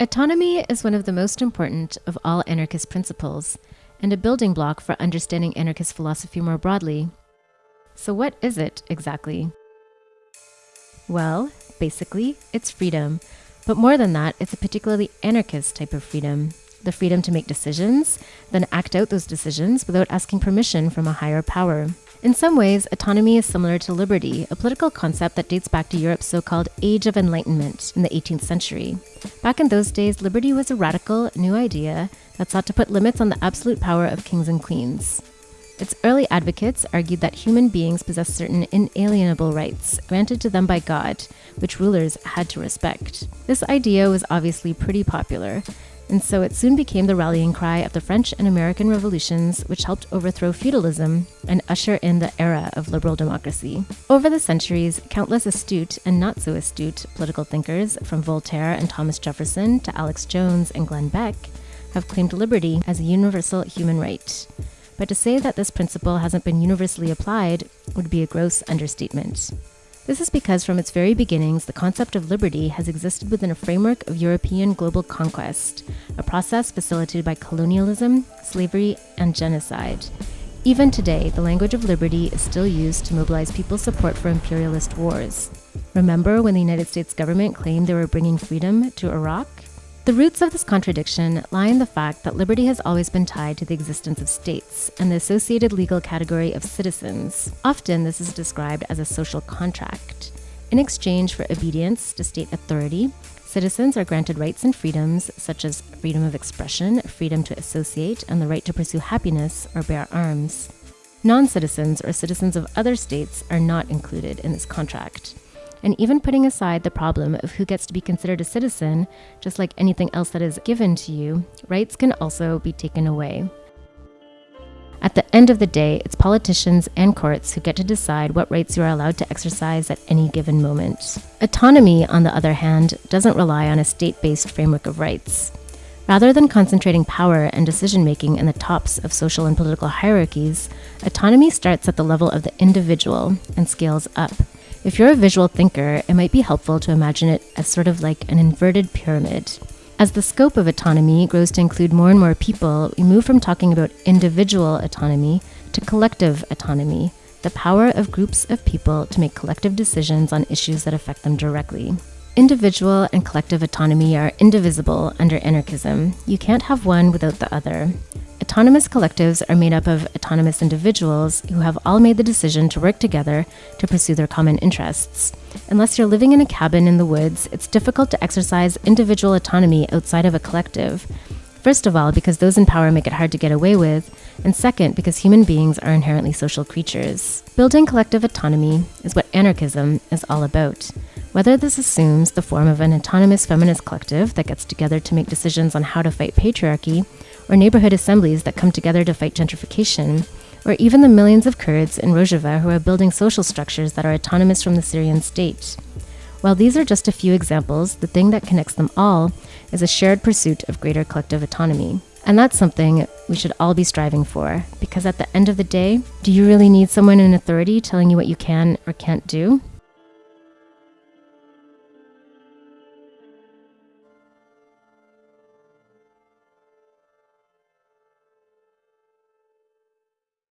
Autonomy is one of the most important of all anarchist principles and a building block for understanding anarchist philosophy more broadly. So, what is it exactly? Well, basically, it's freedom. But more than that, it's a particularly anarchist type of freedom the freedom to make decisions, then act out those decisions without asking permission from a higher power. In some ways, autonomy is similar to liberty, a political concept that dates back to Europe's so called Age of Enlightenment in the 18th century. Back in those days, liberty was a radical, new idea that sought to put limits on the absolute power of kings and queens. Its early advocates argued that human beings possess certain inalienable rights granted to them by God, which rulers had to respect. This idea was obviously pretty popular, and so it soon became the rallying cry of the French and American revolutions, which helped overthrow feudalism and usher in the era of liberal democracy. Over the centuries, countless astute and not so astute political thinkers, from Voltaire and Thomas Jefferson to Alex Jones and Glenn Beck, have claimed liberty as a universal human right. But to say that this principle hasn't been universally applied would be a gross understatement. This is because from its very beginnings, the concept of liberty has existed within a framework of European global conquest, a process facilitated by colonialism, slavery, and genocide. Even today, the language of liberty is still used to mobilize people's support for imperialist wars. Remember when the United States government claimed they were bringing freedom to Iraq? The roots of this contradiction lie in the fact that liberty has always been tied to the existence of states and the associated legal category of citizens. Often, this is described as a social contract. In exchange for obedience to state authority, citizens are granted rights and freedoms such as freedom of expression, freedom to associate, and the right to pursue happiness or bear arms. Non citizens or citizens of other states are not included in this contract. And even putting aside the problem of who gets to be considered a citizen, just like anything else that is given to you, rights can also be taken away. At the end of the day, it's politicians and courts who get to decide what rights you are allowed to exercise at any given moment. Autonomy, on the other hand, doesn't rely on a state based framework of rights. Rather than concentrating power and decision making in the tops of social and political hierarchies, autonomy starts at the level of the individual and scales up if you're a visual thinker, it might be helpful to imagine it as sort of like an inverted pyramid. As the scope of autonomy grows to include more and more people, we move from talking about individual autonomy to collective autonomy, the power of groups of people to make collective decisions on issues that affect them directly. Individual and collective autonomy are indivisible under anarchism. You can't have one without the other. Autonomous collectives are made up of autonomous individuals who have all made the decision to work together to pursue their common interests. Unless you're living in a cabin in the woods, it's difficult to exercise individual autonomy outside of a collective. First of all, because those in power make it hard to get away with, and second, because human beings are inherently social creatures. Building collective autonomy is what anarchism is all about. Whether this assumes the form of an autonomous feminist collective that gets together to make decisions on how to fight patriarchy, or neighborhood assemblies that come together to fight gentrification, or even the millions of Kurds in Rojava who are building social structures that are autonomous from the Syrian state. While these are just a few examples, the thing that connects them all is a shared pursuit of greater collective autonomy. And that's something we should all be striving for, because at the end of the day, do you really need someone in authority telling you what you can or can't do?